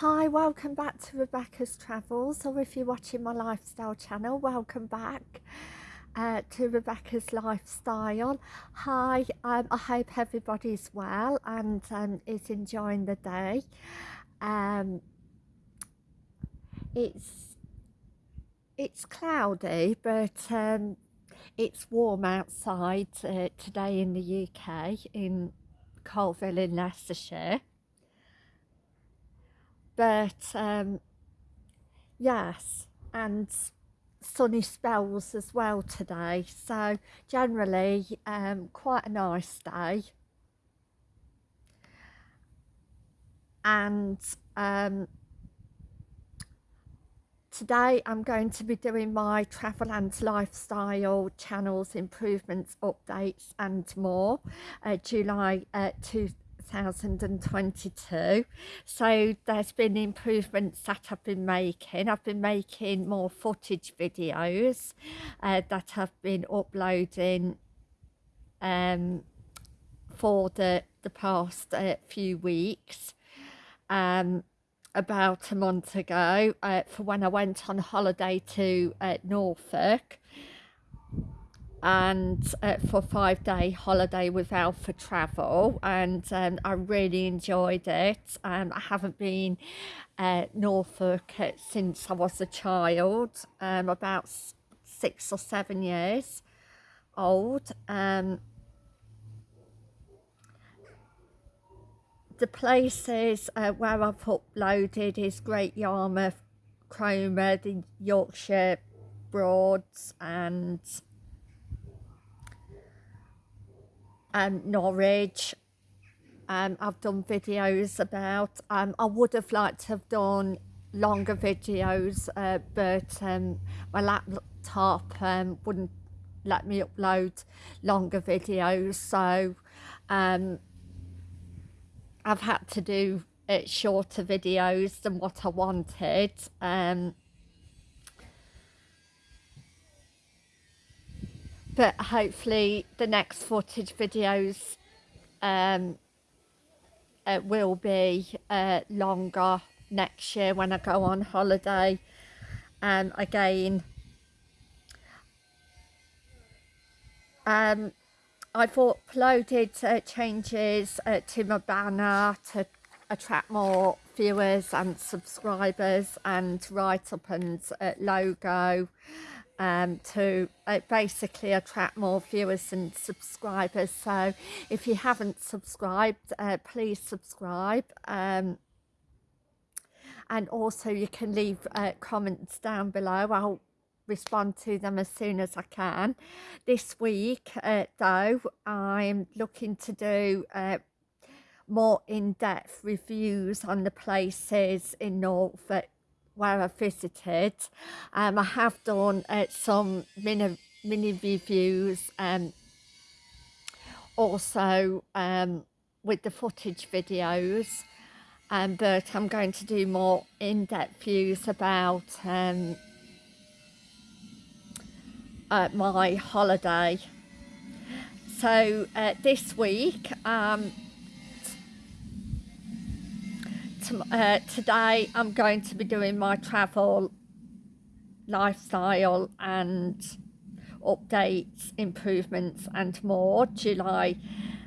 Hi, welcome back to Rebecca's Travels, or if you're watching my lifestyle channel, welcome back uh, to Rebecca's Lifestyle. Hi, um, I hope everybody's well and um, is enjoying the day. Um, it's it's cloudy, but um, it's warm outside uh, today in the UK in Coalville in Leicestershire but um, yes and sunny spells as well today. So generally um, quite a nice day. And um, today I'm going to be doing my travel and lifestyle channels improvements updates and more uh, July uh, 2022 so there's been improvements that I've been making. I've been making more footage videos uh, that I've been uploading um, for the the past uh, few weeks. Um, about a month ago uh, for when I went on holiday to uh, Norfolk and uh, for five day holiday with Alfa Travel and um, I really enjoyed it um, I haven't been uh, Norfolk since I was a child. Um, about six or seven years old. Um, the places uh, where I've uploaded is Great Yarmouth, Cromer, the Yorkshire Broads and um, Norwich. Um, I've done videos about, um, I would have liked to have done longer videos, uh, but um, my laptop um, wouldn't let me upload longer videos, so um, I've had to do uh, shorter videos than what I wanted. Um, but hopefully the next footage videos um, uh, will be uh, longer next year when I go on holiday. Um, again um, I've uploaded uh, changes uh, to my banner to attract more viewers and subscribers and write up and uh, logo um, to uh, basically attract more viewers and subscribers. So if you haven't subscribed, uh, please subscribe. Um, and also you can leave uh, comments down below. I'll respond to them as soon as I can. This week, uh, though, I'm looking to do uh, more in-depth reviews on the places in Norfolk where I visited. Um, I have done uh, some mini, mini reviews um, also um, with the footage videos um, but I'm going to do more in-depth views about um, uh, my holiday. So uh, this week um, uh, today I'm going to be doing my travel lifestyle and updates improvements and more July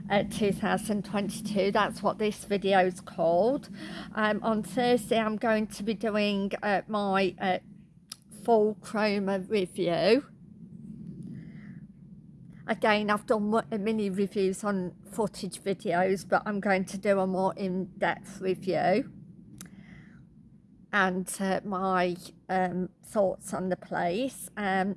uh, 2022 that's what this video is called. Um, on Thursday I'm going to be doing uh, my uh, full Cromer review again I've done mini reviews on footage videos but I'm going to do a more in-depth review and uh, my um, thoughts on the place um,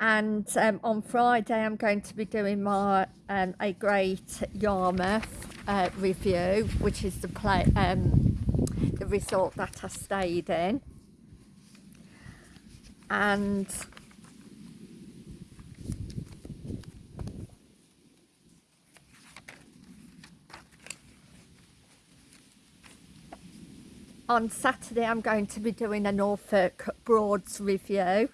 and um, on Friday I'm going to be doing my um, a great Yarmouth uh, review which is the play um, the resort that I stayed in. And on Saturday I'm going to be doing a Norfolk Broads review.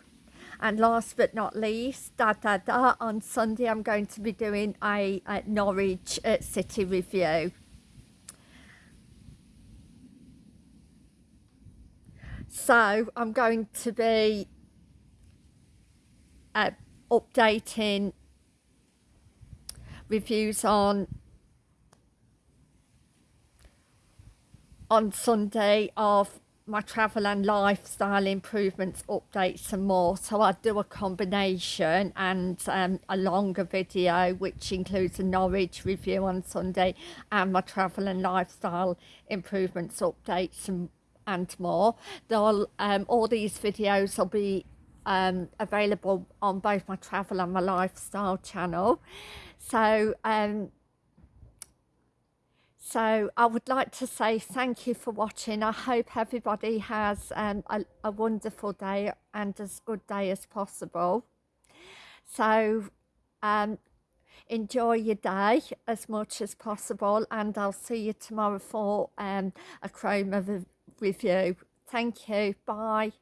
And last but not least da da da on Sunday I'm going to be doing a, a Norwich uh, City review. So I'm going to be uh, updating reviews on on Sunday of my travel and lifestyle improvements updates and more. So I do a combination and um, a longer video which includes a Norwich review on Sunday and my travel and lifestyle improvements updates and, and more. They'll, um, all these videos will be um, available on both my travel and my lifestyle channel. So um, so I would like to say thank you for watching. I hope everybody has um, a, a wonderful day and as good day as possible. So um, enjoy your day as much as possible and I'll see you tomorrow for um, a Cromer review. Thank you. Bye.